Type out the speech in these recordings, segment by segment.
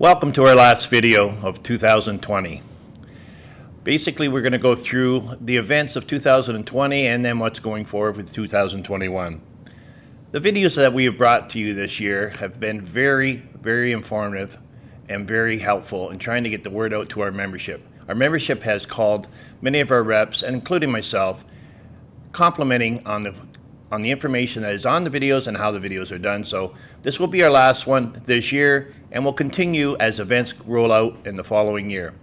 Welcome to our last video of 2020. Basically, we're going to go through the events of 2020 and then what's going forward with 2021. The videos that we have brought to you this year have been very, very informative and very helpful in trying to get the word out to our membership. Our membership has called many of our reps, and including myself, complimenting on the on the information that is on the videos and how the videos are done. So this will be our last one this year and will continue as events roll out in the following year.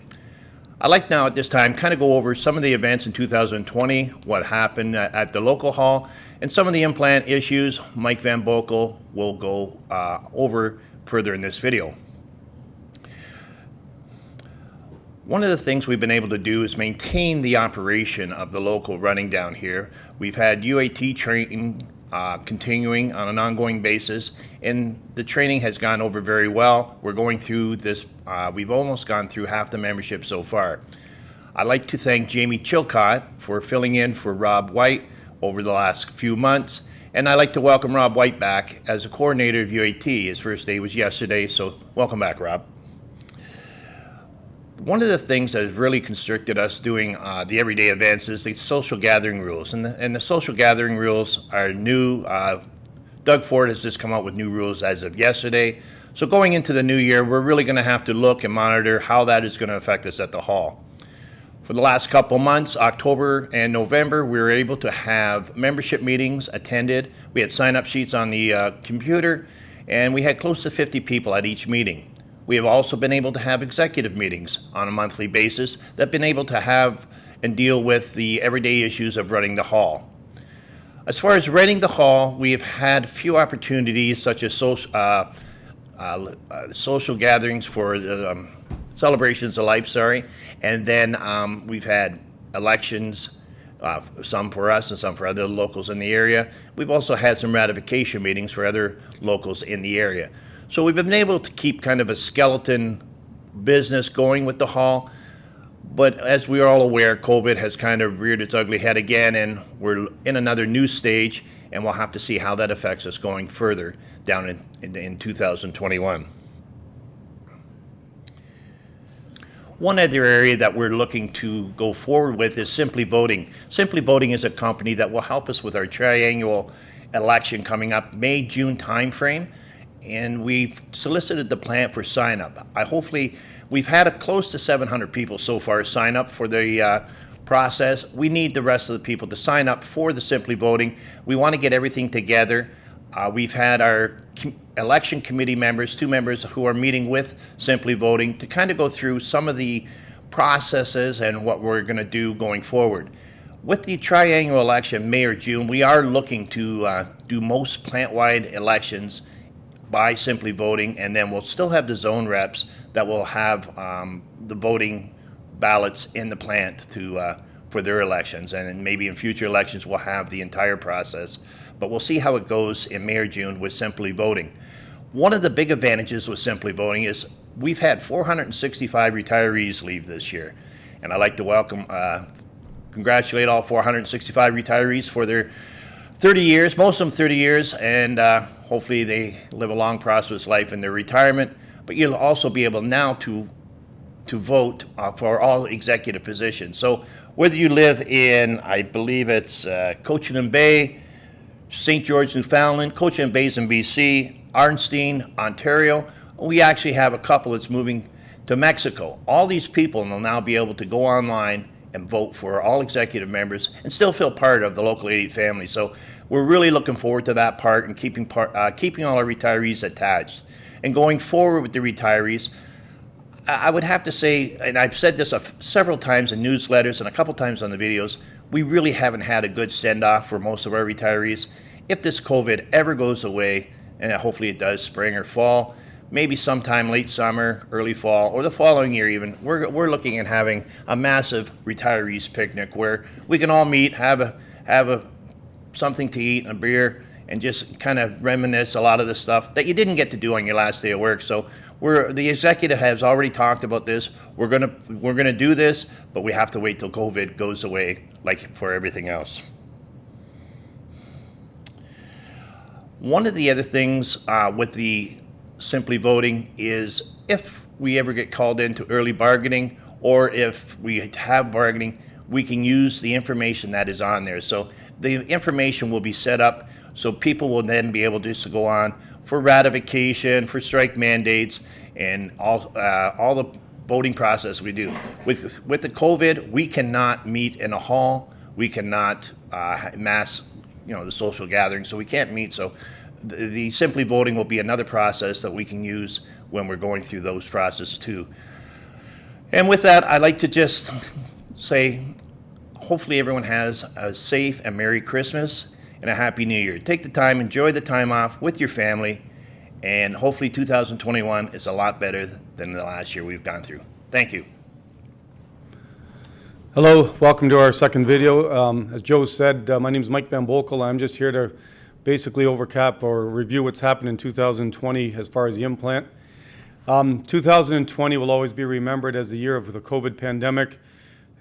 I'd like now at this time kind of go over some of the events in 2020, what happened at, the local hall, and some of the implant issues Mike Van Boekel will go uh, over further in this video. One of the things we've been able to do is maintain the operation of the local running down here. We've had UAT training uh, continuing on an ongoing basis, and the training has gone over very well. We're going through this, uh, we've almost gone through half the membership so far. I'd like to thank Jamie Chilcott for filling in for Rob White over the last few months, and I'd like to welcome Rob White back as a coordinator of UAT. His first day was yesterday, so welcome back, Rob one of the things that has really constricted us doing uh, the everyday events is the social gathering rules. And the, and the social gathering rules are new. Uh, Doug Ford has just come out with new rules as of yesterday. So going into the new year, we're really going to have to look and monitor how that is going to affect us at the hall. For the last couple months, October and November, we were able to have membership meetings attended. We had sign-up sheets on the uh, computer, and we had close to 50 people at each meeting. We have also been able to have executive meetings on a monthly basis that have been able to have and deal with the everyday issues of running the hall. As far as renting the hall, we have had few opportunities such as social, uh, uh, uh, social gatherings for um, celebrations of life, sorry, and then um, we've had elections, uh, some for us and some for other locals in the area. We've also had some ratification meetings for other locals in the area. So we've been able to keep kind of a skeleton business going with the hall. But as we are all aware, COVID has kind of reared its ugly head again, and we're in another new stage, and we'll have to see how that affects us going further down in, in, in 2021. One other area that we're looking to go forward with is Simply Voting. Simply Voting is a company that will help us with our triannual election coming up May June timeframe and we've solicited the plant for sign up. I hopefully we've had a close to 700 people so far sign up for the uh, process. We need the rest of the people to sign up for the Simply Voting. We want to get everything together. Uh, we've had our com election committee members, two members who are meeting with Simply Voting to kind of go through some of the processes and what we're going to do going forward. With the triannual election, May or June, we are looking to uh, do most plant-wide elections by simply voting, and then we'll still have the zone reps that will have um, the voting ballots in the plant to uh, for their elections, and maybe in future elections we'll have the entire process. But we'll see how it goes in May or June with simply voting. One of the big advantages with simply voting is we've had 465 retirees leave this year, and I'd like to welcome, uh, congratulate all 465 retirees for their 30 years, most of them 30 years, and uh, hopefully they live a long, prosperous life in their retirement. But you'll also be able now to to vote uh, for all executive positions. So whether you live in, I believe it's uh, Bay, St. George, Newfoundland, Cochran Bay's in BC, Arnstein, Ontario, we actually have a couple that's moving to Mexico. All these people will now be able to go online and vote for all executive members and still feel part of the local 88 family. So we're really looking forward to that part and keeping, part, uh, keeping all our retirees attached. And going forward with the retirees, I would have to say, and I've said this several times in newsletters and a couple times on the videos, we really haven't had a good send-off for most of our retirees. If this COVID ever goes away, and hopefully it does spring or fall, maybe sometime late summer, early fall, or the following year even, we're, we're looking at having a massive retirees picnic where we can all meet, have a, have a, something to eat, and a beer, and just kind of reminisce a lot of the stuff that you didn't get to do on your last day of work. So we're, the executive has already talked about this. We're gonna, we're gonna do this, but we have to wait till COVID goes away like for everything else. One of the other things uh, with the simply voting is if we ever get called into early bargaining or if we have bargaining, we can use the information that is on there. So the information will be set up so people will then be able to go on for ratification, for strike mandates, and all, uh, all the voting process we do. With, with the COVID, we cannot meet in a hall, we cannot uh, mass, you know, the social gathering, so we can't meet. So the, simply voting will be another process that we can use when we're going through those processes too. And with that, I'd like to just say, hopefully everyone has a safe and Merry Christmas and a Happy New Year. Take the time, enjoy the time off with your family, and hopefully 2021 is a lot better than the last year we've gone through. Thank you. Hello, welcome to our second video. Um, As Joe said, uh, my name is Mike Van Boekel. I'm just here to basically overcap or review what's happened in 2020 as far as the implant. Um, 2020 will always be remembered as the year of the COVID pandemic.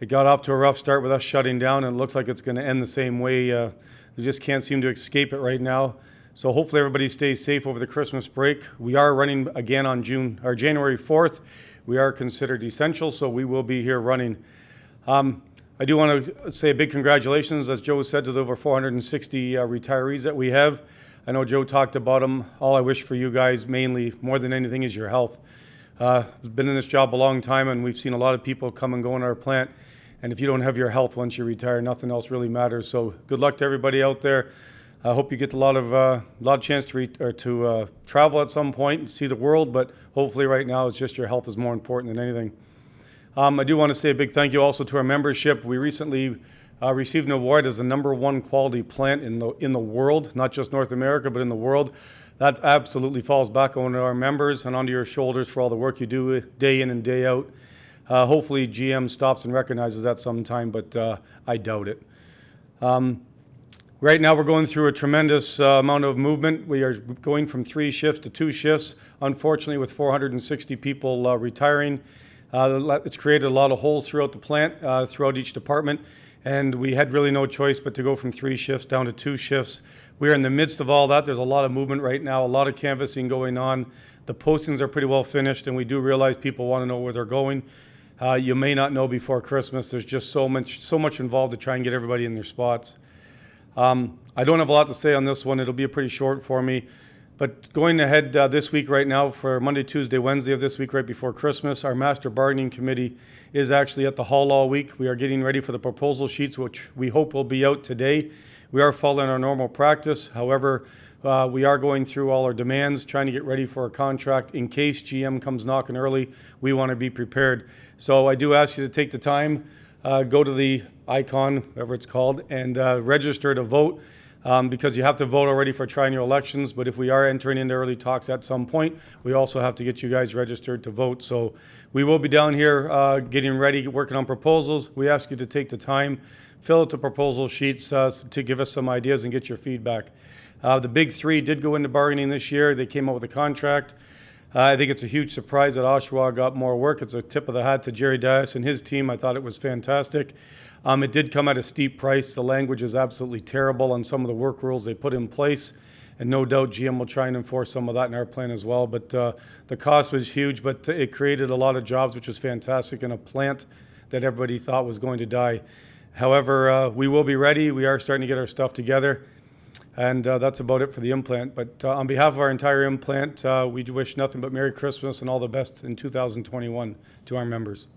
It got off to a rough start with us shutting down, and it looks like it's going to end the same way. Uh, We just can't seem to escape it right now. So hopefully everybody stays safe over the Christmas break. We are running again on June or January 4th. We are considered essential, so we will be here running. Um, I do want to say a big congratulations, as Joe said, to the over 460 uh, retirees that we have. I know Joe talked about them. All I wish for you guys, mainly, more than anything, is your health. Uh, I've been in this job a long time, and we've seen a lot of people come and go in our plant. And if you don't have your health once you retire, nothing else really matters. So good luck to everybody out there. I hope you get a lot of uh, lot of chance to re- to uh, travel at some point and see the world. But hopefully, right now, it's just your health is more important than anything. Um, I do want to say a big thank you also to our membership. We recently uh, received an award as the number one quality plant in the in the world, not just North America, but in the world. That absolutely falls back on our members and onto your shoulders for all the work you do day in and day out. Uh, hopefully, GM stops and recognizes that sometime, but uh, I doubt it. Um, Right now, we're going through a tremendous uh, amount of movement. We are going from three shifts to two shifts. Unfortunately, with 460 people uh, retiring, uh, it's created a lot of holes throughout the plant, uh, throughout each department, and we had really no choice but to go from three shifts down to two shifts. We're in the midst of all that. There's a lot of movement right now, a lot of canvassing going on. The postings are pretty well finished, and we do realize people want to know where they're going. Uh, you may not know before Christmas. There's just so much, so much involved to try and get everybody in their spots. Um, I don't have a lot to say on this one. It'll be a pretty short for me. But going ahead uh, this week, right now, for Monday, Tuesday, Wednesday of this week, right before Christmas, our master bargaining committee is actually at the hall all week. We are getting ready for the proposal sheets, which we hope will be out today. We are following our normal practice. However, uh, we are going through all our demands, trying to get ready for a contract in case GM comes knocking early. We want to be prepared. So I do ask you to take the time, uh, go to the icon, whatever it's called, and uh, register to vote. Um, because you have to vote already for triennial elections, but if we are entering into early talks at some point, we also have to get you guys registered to vote. So we will be down here uh, getting ready, working on proposals. We ask you to take the time, fill out the proposal sheets uh, to give us some ideas and get your feedback. Uh, the big three did go into bargaining this year. They came up with a contract. Uh, I think it's a huge surprise that Oshawa got more work. It's a tip of the hat to Jerry Dias and his team. I thought it was fantastic. Um, it did come at a steep price. The language is absolutely terrible on some of the work rules they put in place. And no doubt GM will try and enforce some of that in our plan as well. But uh, the cost was huge, but it created a lot of jobs, which was fantastic in a plant that everybody thought was going to die. However, uh, we will be ready. We are starting to get our stuff together. And uh, that's about it for the implant. But uh, on behalf of our entire implant, uh, we wish nothing but Merry Christmas and all the best in 2021 to our members.